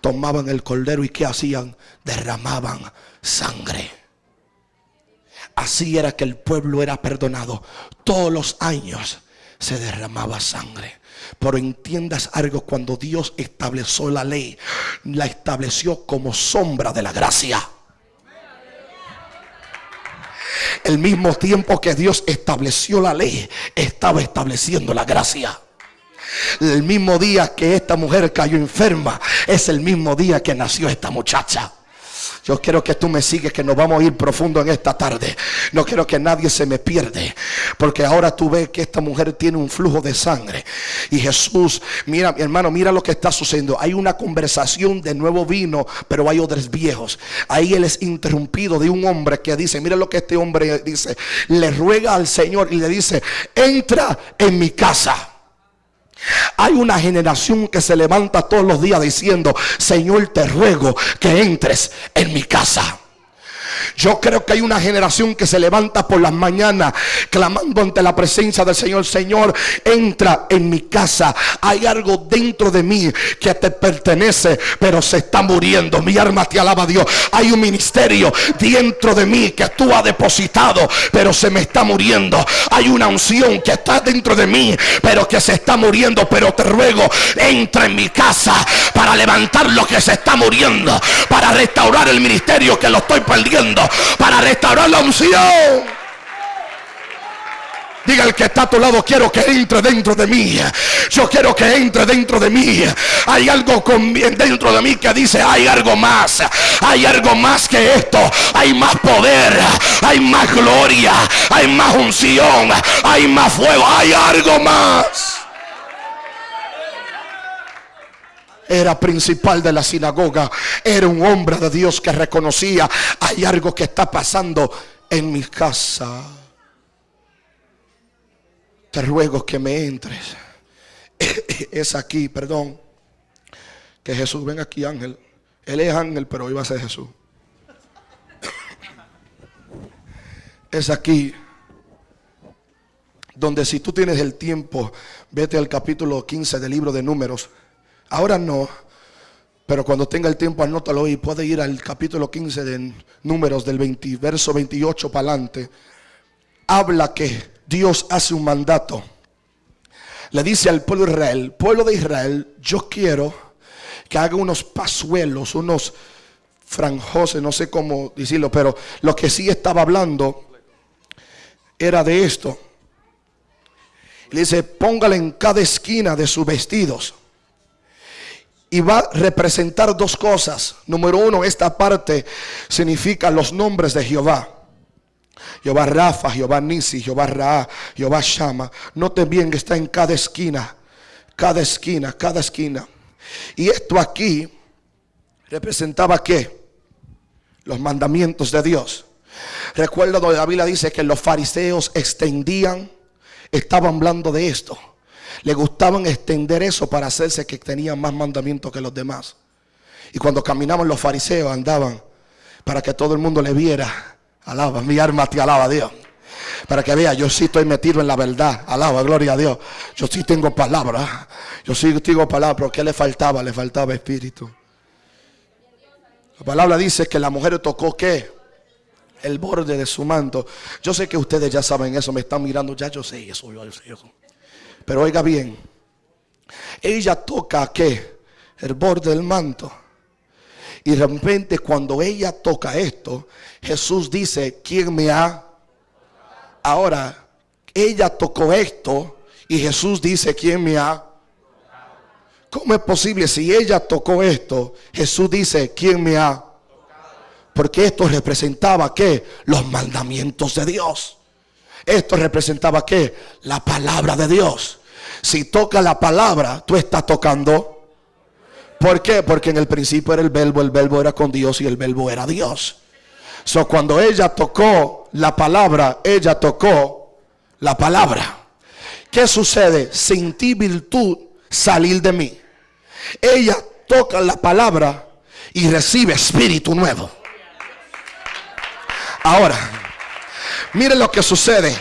[SPEAKER 2] tomaban el cordero y ¿qué hacían? Derramaban sangre. Así era que el pueblo era perdonado. Todos los años se derramaba sangre. Pero entiendas algo, cuando Dios estableció la ley, la estableció como sombra de la gracia. El mismo tiempo que Dios estableció la ley, estaba estableciendo la gracia. El mismo día que esta mujer cayó enferma, es el mismo día que nació esta muchacha. Yo quiero que tú me sigues, que nos vamos a ir profundo en esta tarde. No quiero que nadie se me pierde. Porque ahora tú ves que esta mujer tiene un flujo de sangre. Y Jesús, mira, mi hermano, mira lo que está sucediendo. Hay una conversación de nuevo vino, pero hay otros viejos. Ahí él es interrumpido de un hombre que dice, mira lo que este hombre dice. Le ruega al Señor y le dice, entra en mi casa. Hay una generación que se levanta todos los días diciendo, Señor, te ruego que entres en mi casa. Yo creo que hay una generación que se levanta por las mañanas clamando ante la presencia del Señor. Señor, entra en mi casa. Hay algo dentro de mí que te pertenece, pero se está muriendo. Mi alma te alaba Dios. Hay un ministerio dentro de mí que tú has depositado, pero se me está muriendo. Hay una unción que está dentro de mí, pero que se está muriendo. Pero te ruego, entra en mi casa para levantar lo que se está muriendo, para restaurar el ministerio que lo estoy perdiendo para restaurar la unción. Diga el que está a tu lado, quiero que entre dentro de mí. Yo quiero que entre dentro de mí. Hay algo con, dentro de mí que dice, hay algo más. Hay algo más que esto. Hay más poder. Hay más gloria. Hay más unción. Hay más fuego. Hay algo más. Era principal de la sinagoga, era un hombre de Dios que reconocía, hay algo que está pasando en mi casa. Te ruego que me entres. Es aquí, perdón, que Jesús, ven aquí ángel. Él es ángel, pero hoy a ser Jesús. Es aquí donde si tú tienes el tiempo, vete al capítulo 15 del libro de números. Ahora no, pero cuando tenga el tiempo anótalo y puede ir al capítulo 15 de números del 20, verso 28 para adelante. Habla que Dios hace un mandato. Le dice al pueblo de Israel, pueblo de Israel, yo quiero que haga unos pasuelos, unos franjoses, no sé cómo decirlo, pero lo que sí estaba hablando era de esto. Le dice, póngale en cada esquina de sus vestidos y va a representar dos cosas. Número uno, esta parte significa los nombres de Jehová. Jehová Rafa, Jehová Nisi, Jehová Ra, Jehová Shama. Note bien que está en cada esquina, cada esquina, cada esquina. Y esto aquí representaba qué? Los mandamientos de Dios. Recuerda donde la Biblia dice que los fariseos extendían, estaban hablando de esto le gustaban extender eso para hacerse que tenían más mandamientos que los demás. Y cuando caminaban los fariseos andaban para que todo el mundo le viera. Alaba, mi alma te alaba Dios. Para que vea, yo sí estoy metido en la verdad. Alaba, gloria a Dios. Yo sí tengo palabra. Yo sí tengo palabra, pero ¿qué le faltaba? Le faltaba espíritu. La palabra dice que la mujer tocó qué? El borde de su manto. Yo sé que ustedes ya saben eso, me están mirando, ya yo sé eso, yo sé eso. Pero oiga bien, ella toca qué? El borde del manto. Y de repente cuando ella toca esto, Jesús dice, ¿quién me ha? Ahora, ella tocó esto y Jesús dice, ¿quién me ha? ¿Cómo es posible si ella tocó esto? Jesús dice, ¿quién me ha? Porque esto representaba que los mandamientos de Dios. Esto representaba que la palabra de Dios. Si toca la palabra, tú estás tocando. ¿Por qué? Porque en el principio era el verbo, el verbo era con Dios y el verbo era Dios. So, cuando ella tocó la palabra, ella tocó la palabra. ¿Qué sucede? Sentí virtud salir de mí. Ella toca la palabra y recibe espíritu nuevo. Ahora, miren lo que sucede.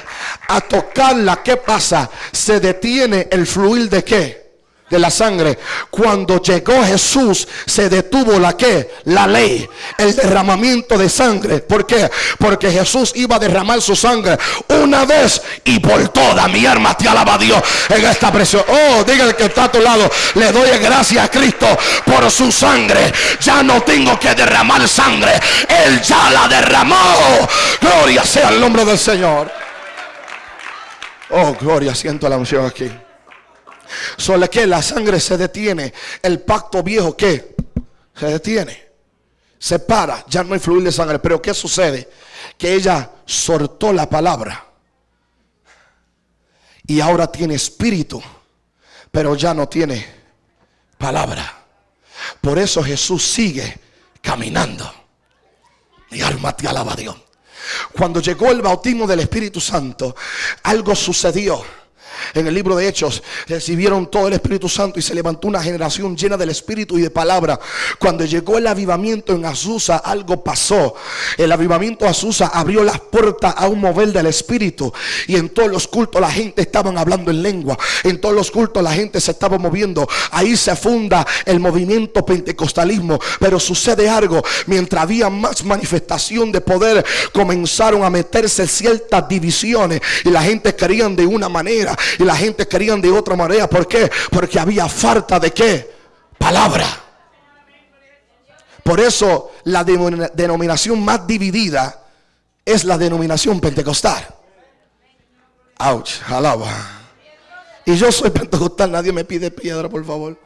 [SPEAKER 2] A tocarla, ¿qué pasa? Se detiene el fluir de qué? de la sangre. Cuando llegó Jesús, se detuvo la que? La ley, el derramamiento de sangre. ¿Por qué? Porque Jesús iba a derramar su sangre una vez y por toda. Mi alma te alaba a Dios en esta presión. Oh, dígale que está a tu lado. Le doy gracias a Cristo por su sangre. Ya no tengo que derramar sangre. Él ya la derramó. Gloria sea el nombre del Señor. Oh, gloria, siento la unción aquí. Solo que la sangre se detiene. El pacto viejo que se detiene. Se para. Ya no hay fluir de sangre. Pero ¿qué sucede? Que ella soltó la palabra. Y ahora tiene espíritu. Pero ya no tiene palabra. Por eso Jesús sigue caminando. Mi alma te alaba a Dios. Cuando llegó el bautismo del Espíritu Santo, algo sucedió en el libro de Hechos recibieron todo el Espíritu Santo y se levantó una generación llena del Espíritu y de palabra. Cuando llegó el avivamiento en Azusa, algo pasó. El avivamiento Azusa abrió las puertas a un mover del Espíritu. Y en todos los cultos la gente estaban hablando en lengua. En todos los cultos la gente se estaba moviendo. Ahí se funda el movimiento pentecostalismo. Pero sucede algo. Mientras había más manifestación de poder, comenzaron a meterse ciertas divisiones. Y la gente querían de una manera y la gente querían de otra manera. ¿Por qué? Porque había falta de qué? Palabra. Por eso la denominación más dividida es la denominación pentecostal. Ouch, alaba. Y yo soy pentecostal, nadie me pide piedra, por favor.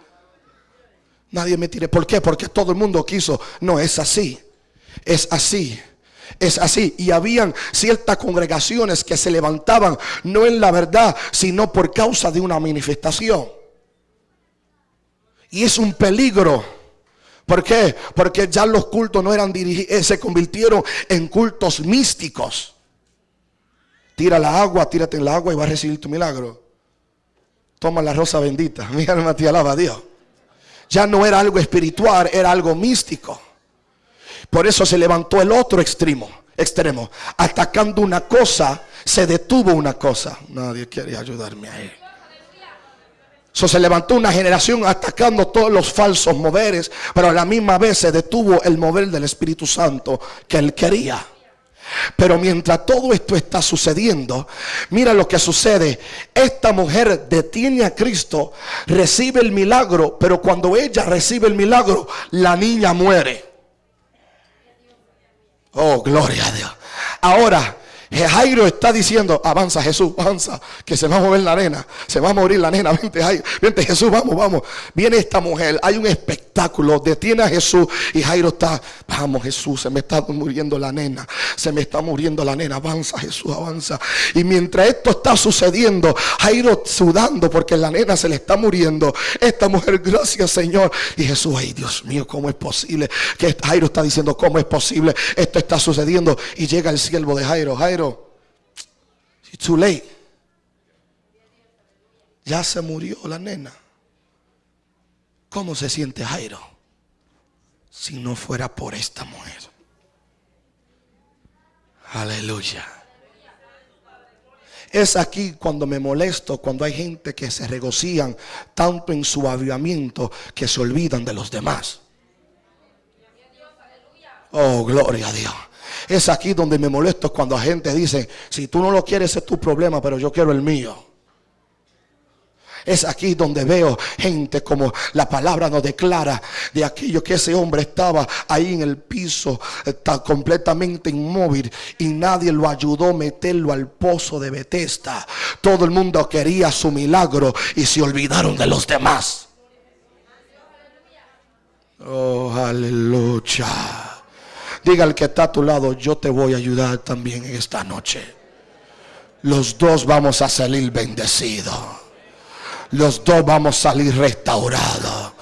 [SPEAKER 2] Nadie me tire. ¿Por qué? Porque todo el mundo quiso. No, es así. Es así es así. Y habían ciertas congregaciones que se levantaban no en la verdad, sino por causa de una manifestación. Y es un peligro. ¿Por qué? Porque ya los cultos no eran dirigidos, eh, se convirtieron en cultos místicos. Tira la agua, tírate en la agua y vas a recibir tu milagro. Toma la rosa bendita. Mi alma te alaba a Dios. Ya no era algo espiritual, era algo místico. Por eso se levantó el otro extremo, extremo. Atacando una cosa, se detuvo una cosa. Nadie quiere ayudarme a él. So, se levantó una generación atacando todos los falsos moveres, pero a la misma vez se detuvo el mover del Espíritu Santo que él quería. Pero mientras todo esto está sucediendo, mira lo que sucede. Esta mujer detiene a Cristo, recibe el milagro, pero cuando ella recibe el milagro, la niña muere. Oh, gloria a Dios. Ahora, Jairo está diciendo, avanza Jesús, avanza, que se va a mover la nena, se va a morir la nena, vente Jairo, vente Jesús, vamos, vamos. Viene esta mujer, hay un espectáculo, detiene a Jesús y Jairo está, vamos Jesús, se me está muriendo la nena, se me está muriendo la nena, avanza Jesús, avanza. Y mientras esto está sucediendo, Jairo sudando porque la nena se le está muriendo, esta mujer, gracias Señor. Y Jesús, ay Dios mío, ¿cómo es posible? Que Jairo está diciendo, ¿cómo es posible? Esto está sucediendo y llega el siervo de Jairo, Jairo too late. Ya se murió la nena. ¿Cómo se siente Jairo? Si no fuera por esta mujer. Aleluya. Es aquí cuando me molesto, cuando hay gente que se regocijan tanto en su avivamiento que se olvidan de los demás. Oh, gloria a Dios. Es aquí donde me molesto cuando la gente dice, si tú no lo quieres es tu problema, pero yo quiero el mío. Es aquí donde veo gente como la palabra nos declara de aquello que ese hombre estaba ahí en el piso, está completamente inmóvil y nadie lo ayudó a meterlo al pozo de Betesda. Todo el mundo quería su milagro y se olvidaron de los demás. Oh, aleluya. Diga al que está a tu lado, yo te voy a ayudar también en esta noche. Los dos vamos a salir bendecidos. Los dos vamos a salir restaurados.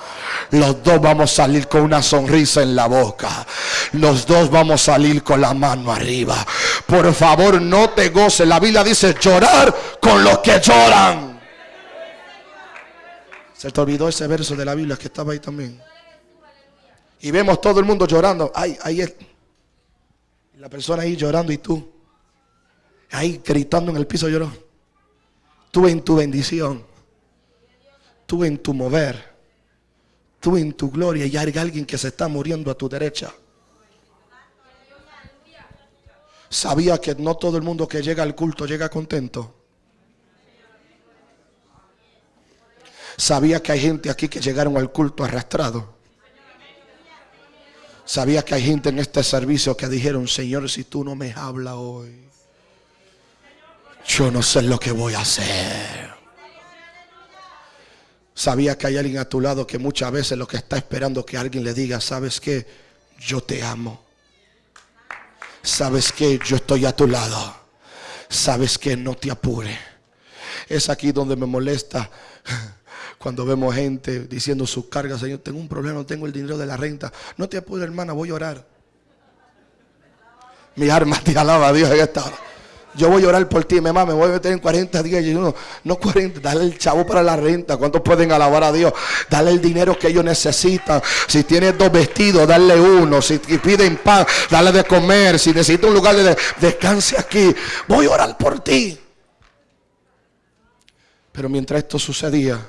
[SPEAKER 2] Los dos vamos a salir con una sonrisa en la boca. Los dos vamos a salir con la mano arriba. Por favor, no te goces. La Biblia dice llorar con los que lloran. Se te olvidó ese verso de la Biblia que estaba ahí también. Y vemos todo el mundo llorando. Ay, ahí es. La persona ahí llorando y tú. Ahí gritando en el piso lloró. Tú en tu bendición. Tú en tu mover. Tú en tu gloria. Y hay alguien que se está muriendo a tu derecha. Sabía que no todo el mundo que llega al culto llega contento. Sabía que hay gente aquí que llegaron al culto arrastrado. Sabía que hay gente en este servicio que dijeron, Señor, si tú no me hablas hoy, yo no sé lo que voy a hacer. Sabía que hay alguien a tu lado que muchas veces lo que está esperando que alguien le diga, ¿sabes qué? Yo te amo. ¿Sabes qué? Yo estoy a tu lado. ¿Sabes qué? No te apure. Es aquí donde me molesta cuando vemos gente diciendo sus cargas, Señor, tengo un problema, no tengo el dinero de la renta. No te apures, hermana, voy a orar. Mi arma te alaba a Dios en esta. Yo voy a orar por ti, mamá, me voy a meter en 40 días. Y uno, no 40, dale el chavo para la renta. ¿Cuántos pueden alabar a Dios? Dale el dinero que ellos necesitan. Si tienes dos vestidos, dale uno. Si piden pan, dale de comer. Si necesita un lugar de descanse aquí, voy a orar por ti. Pero mientras esto sucedía,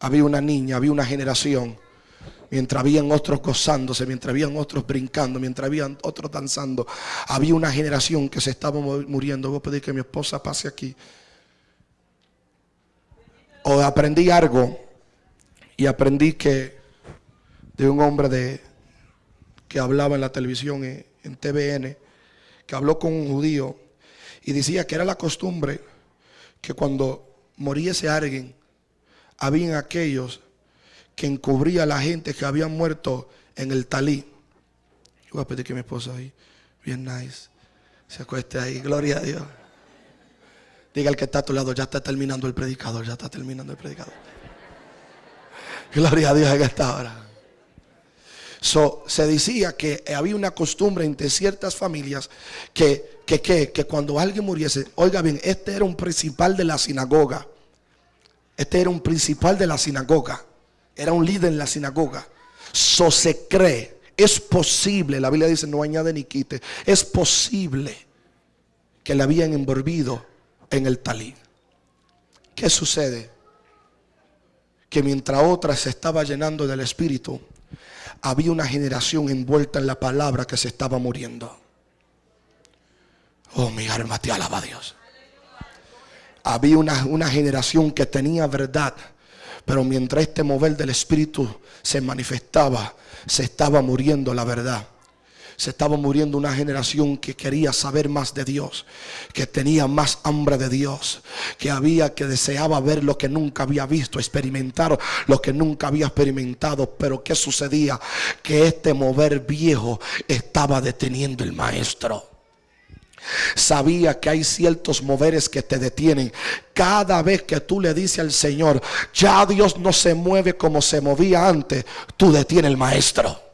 [SPEAKER 2] había una niña, había una generación. Mientras habían otros gozándose, mientras habían otros brincando, mientras habían otros danzando, había una generación que se estaba muriendo. Voy a pedir que mi esposa pase aquí. O aprendí algo y aprendí que de un hombre de, que hablaba en la televisión, en, en TVN, que habló con un judío y decía que era la costumbre que cuando muriese alguien, habían aquellos que encubría a la gente que habían muerto en el talí. Yo voy a pedir que mi esposa ahí, bien nice, se acueste ahí, gloria a Dios. Diga el que está a tu lado, ya está terminando el predicador, ya está terminando el predicador. Gloria a Dios en esta hora. So, se decía que había una costumbre entre ciertas familias que, que, que, que cuando alguien muriese, oiga bien, este era un principal de la sinagoga. Este era un principal de la sinagoga. Era un líder en la sinagoga. So se cree. Es posible, la Biblia dice no añade ni quite. Es posible que le habían envolvido en el talí. ¿Qué sucede? Que mientras otra se estaba llenando del Espíritu, había una generación envuelta en la palabra que se estaba muriendo. Oh, mi alma te alaba a Dios había una, una generación que tenía verdad. Pero mientras este mover del Espíritu se manifestaba, se estaba muriendo la verdad. Se estaba muriendo una generación que quería saber más de Dios, que tenía más hambre de Dios, que había, que deseaba ver lo que nunca había visto, experimentar lo que nunca había experimentado. Pero ¿qué sucedía? Que este mover viejo estaba deteniendo el maestro. Sabía que hay ciertos moveres que te detienen. Cada vez que tú le dices al Señor, ya Dios no se mueve como se movía antes, tú detienes el maestro.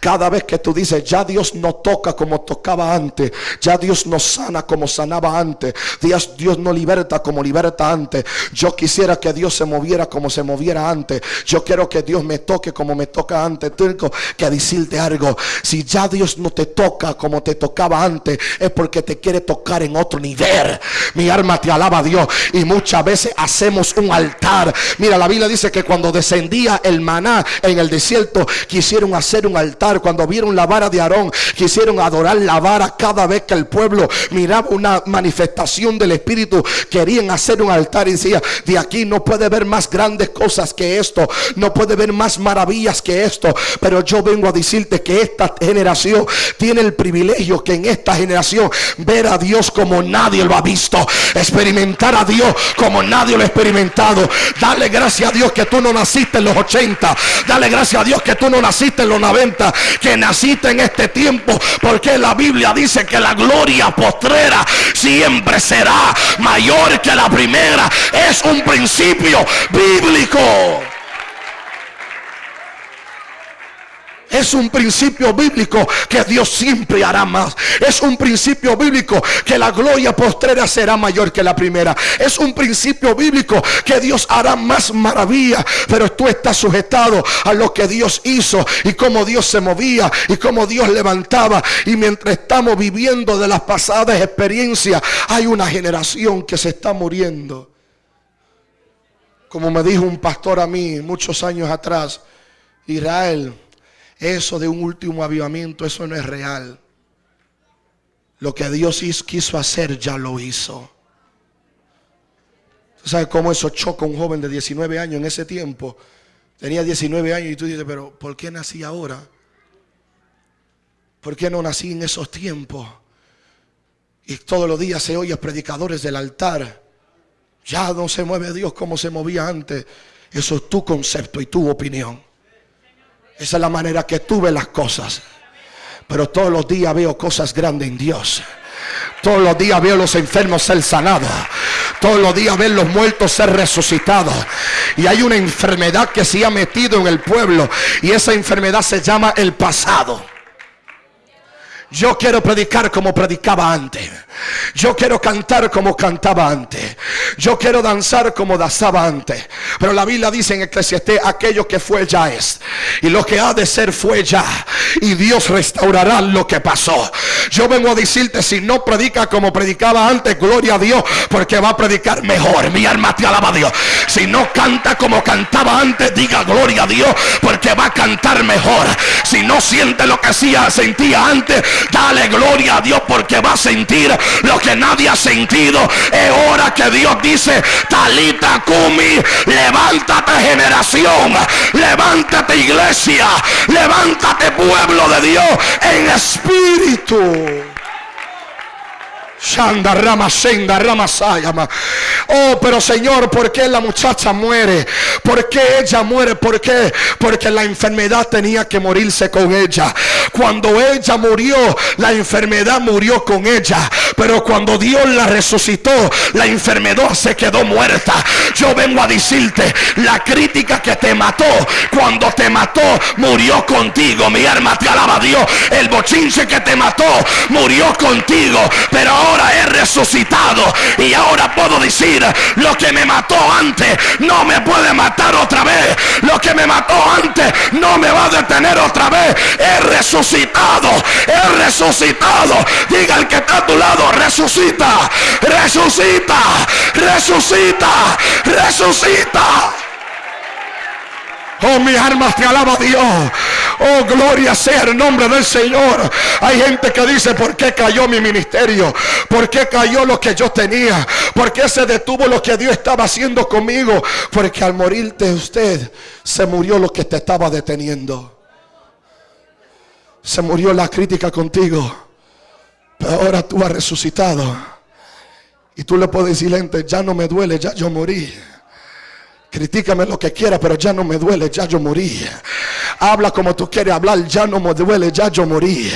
[SPEAKER 2] Cada vez que tú dices, ya Dios no toca como tocaba antes, ya Dios no sana como sanaba antes, Dios, Dios no liberta como liberta antes. Yo quisiera que Dios se moviera como se moviera antes. Yo quiero que Dios me toque como me toca antes. Tengo que decirte algo. Si ya Dios no te toca como te tocaba antes, es porque te quiere tocar en otro nivel. Mi alma te alaba a Dios. Y muchas veces hacemos un altar. Mira, la Biblia dice que cuando descendía el maná en el desierto, quisieron hacer un altar, cuando vieron la vara de Aarón, quisieron adorar la vara cada vez que el pueblo miraba una manifestación del Espíritu, querían hacer un altar y decía, de aquí no puede ver más grandes cosas que esto, no puede ver más maravillas que esto, pero yo vengo a decirte que esta generación tiene el privilegio que en esta generación ver a Dios como nadie lo ha visto, experimentar a Dios como nadie lo ha experimentado. Dale gracias a Dios que tú no naciste en los 80, dale gracias a Dios que tú no naciste en los 90, que naciste en este tiempo, porque la Biblia dice que la gloria postrera siempre será mayor que la primera. Es un principio bíblico. Es un principio bíblico que Dios siempre hará más. Es un principio bíblico que la gloria postrera será mayor que la primera. Es un principio bíblico que Dios hará más maravilla. Pero tú estás sujetado a lo que Dios hizo y cómo Dios se movía y cómo Dios levantaba. Y mientras estamos viviendo de las pasadas experiencias, hay una generación que se está muriendo. Como me dijo un pastor a mí muchos años atrás, Israel eso de un último avivamiento, eso no es real. Lo que Dios quiso hacer, ya lo hizo. ¿Sabes cómo eso choca a un joven de 19 años en ese tiempo? Tenía 19 años y tú dices, pero ¿por qué nací ahora? ¿Por qué no nací en esos tiempos? Y todos los días se oye predicadores del altar. Ya no se mueve Dios como se movía antes. Eso es tu concepto y tu opinión. Esa es la manera que tú ves las cosas. Pero todos los días veo cosas grandes en Dios. Todos los días veo los enfermos ser sanados. Todos los días veo los muertos ser resucitados. Y hay una enfermedad que se ha metido en el pueblo. Y esa enfermedad se llama el pasado. Yo quiero predicar como predicaba antes. Yo quiero cantar como cantaba antes. Yo quiero danzar como danzaba antes. Pero la Biblia dice en Eclesiastés, aquello que fue ya es. Y lo que ha de ser fue ya. Y Dios restaurará lo que pasó. Yo vengo a decirte, si no predica como predicaba antes, gloria a Dios, porque va a predicar mejor. Mi alma te alaba a Dios. Si no canta como cantaba antes, diga gloria a Dios, porque va a cantar mejor. Si no siente lo que sentía antes, dale gloria a Dios, porque va a sentir lo que nadie ha sentido. Es hora que Dios dice, Talita Kumi, levántate generación, levántate iglesia, levántate pueblo de Dios en espíritu. Shanda Rama Senda Rama Sayama. Oh, pero Señor, ¿por qué la muchacha muere? ¿Por qué ella muere? ¿Por qué? Porque la enfermedad tenía que morirse con ella. Cuando ella murió, la enfermedad murió con ella. Pero cuando Dios la resucitó, la enfermedad se quedó muerta. Yo vengo a decirte, la crítica que te mató, cuando te mató, murió contigo. Mi alma te alaba Dios. El bochinche que te mató, murió contigo. Pero ahora he resucitado y ahora puedo decir, lo que me mató antes no me puede matar otra vez. Lo que me mató antes no me va a detener otra vez. He resucitado, he resucitado. Diga el que está a tu lado, resucita, resucita, resucita, resucita. Oh, mi alma te alaba Dios. Oh, gloria sea el nombre del Señor. Hay gente que dice, ¿por qué cayó mi ministerio? ¿Por qué cayó lo que yo tenía? ¿Por qué se detuvo lo que Dios estaba haciendo conmigo? Porque al morirte usted, se murió lo que te estaba deteniendo. Se murió la crítica contigo. Pero ahora tú has resucitado. Y tú le puedes decir, ya no me duele, ya yo morí. Critícame lo que quiera, pero ya no me duele, ya yo morí. Habla como tú quieres hablar, ya no me duele, ya yo morí.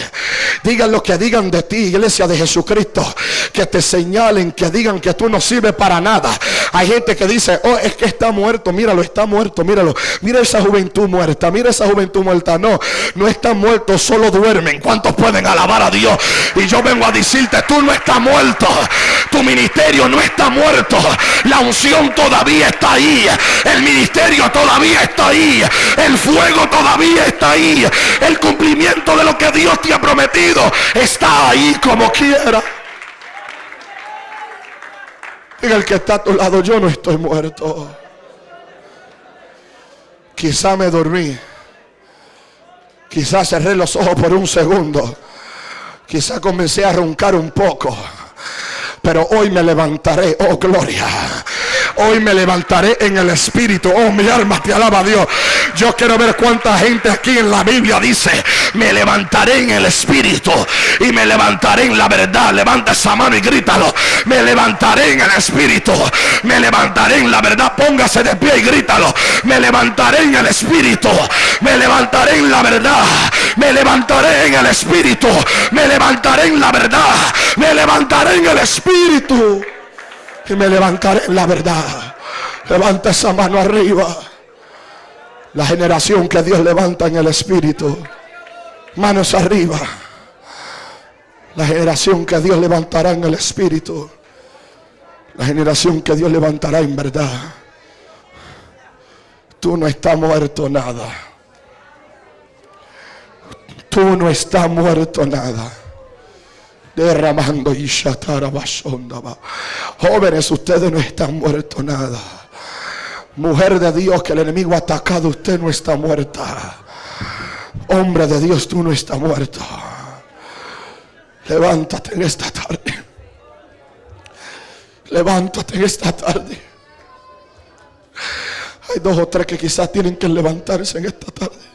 [SPEAKER 2] Digan lo que digan de ti, iglesia de Jesucristo. Que te señalen, que digan que tú no sirves para nada. Hay gente que dice, oh, es que está muerto, míralo, está muerto, míralo. Mira esa juventud muerta, mira esa juventud muerta. No, no están muertos, solo duermen. ¿Cuántos pueden alabar a Dios? Y yo vengo a decirte, tú no estás muerto. Tu ministerio no está muerto. La unción todavía está ahí. El ministerio todavía está ahí. El fuego todavía está ahí. El cumplimiento de lo que Dios te ha prometido está ahí como quiera. Diga el que está a tu lado, yo no estoy muerto. Quizá me dormí. Quizás cerré los ojos por un segundo. Quizás comencé a roncar un poco. Pero hoy me levantaré, oh gloria. Hoy me levantaré en el espíritu. Oh, mi alma te alaba Dios. Yo quiero ver cuánta gente aquí en la Biblia dice, me levantaré en el espíritu y me levantaré en la verdad. Levanta esa mano y grítalo. Me levantaré en el espíritu. Me levantaré en la verdad. Póngase de pie y grítalo. Me levantaré en el espíritu. Me levantaré en la verdad. Me levantaré en el espíritu. Me levantaré en la verdad. Me levantaré en el espíritu y me levantaré en la verdad. Levanta esa mano arriba. La generación que Dios levanta en el Espíritu. Manos arriba. La generación que Dios levantará en el Espíritu. La generación que Dios levantará en verdad. Tú no estás muerto nada. Tú no estás muerto nada derramando y Jóvenes, ustedes no están muertos nada. Mujer de Dios que el enemigo ha atacado, usted no está muerta. Hombre de Dios, tú no estás muerto. Levántate en esta tarde. Levántate en esta tarde. Hay dos o tres que quizás tienen que levantarse en esta tarde.